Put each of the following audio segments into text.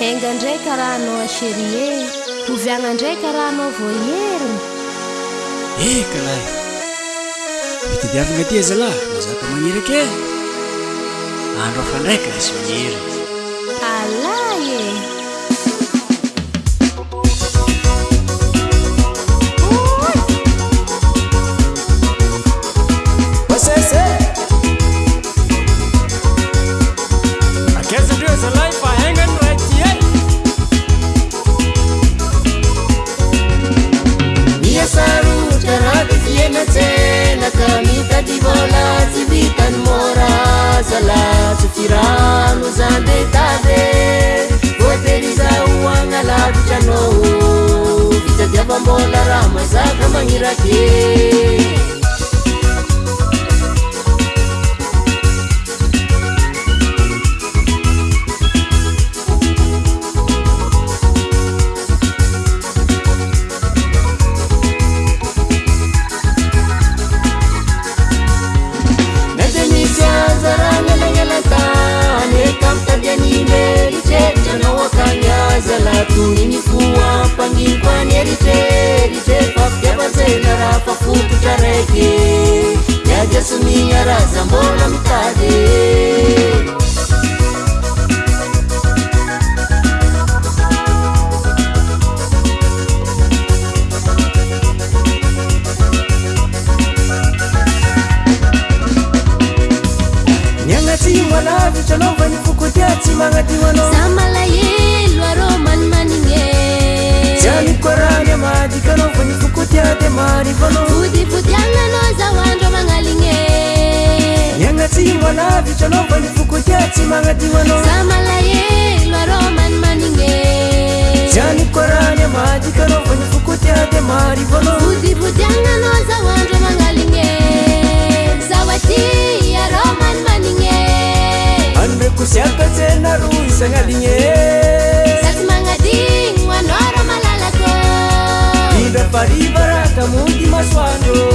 aingandraika raha anao aseriea hovyagna ndraika raha anao vohierina ekaraa eh, fitidiavana tya zalahy azaka mamiraka andro ahafandraika asy herina رحمزاكممركي rzaboa mnianatiat avnivokotia tsy mnina za malaelo ar manimanin e. anikorany amadkaanavniokot mavodyvotianaaanao zaandro manaligne sy anaitranvany okotia tsy manadio anza malahelo ar manimanigne syanykorany e, amadikanaovani fokotia di mary vôl odivotiagnana zaoandro magnaligne zahoaty ar manimanigne anreko siakajenaro isagnaligne sa ty manadigno anarô malalakoa idafarivarah kamondy masoanô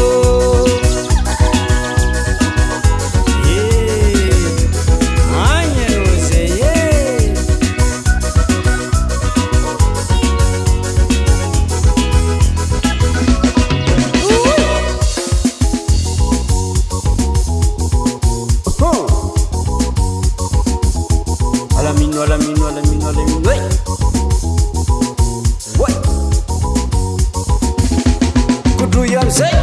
kodroy amzay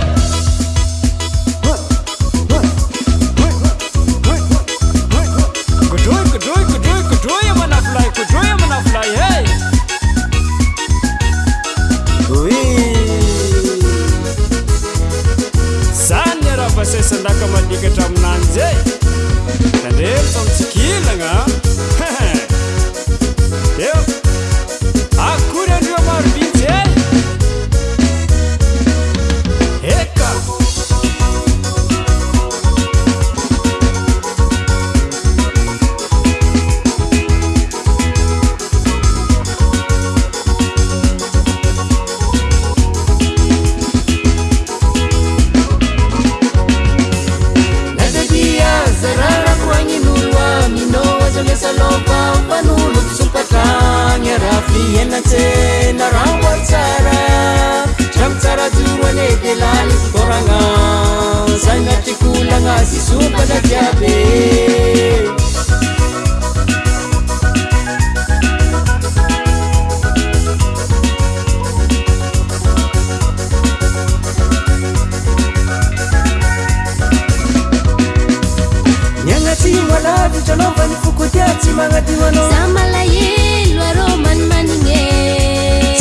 odroyodroodroodroy amanalay kodroyamanalay ay zany nyraha vasa sandraka madikatra aminany zay dandefytanntsikilagna j nara asara tra misara doroane telanyfkoragna zay natykolagna zy sobala jiabyana maarnavanyokoia tsy mnain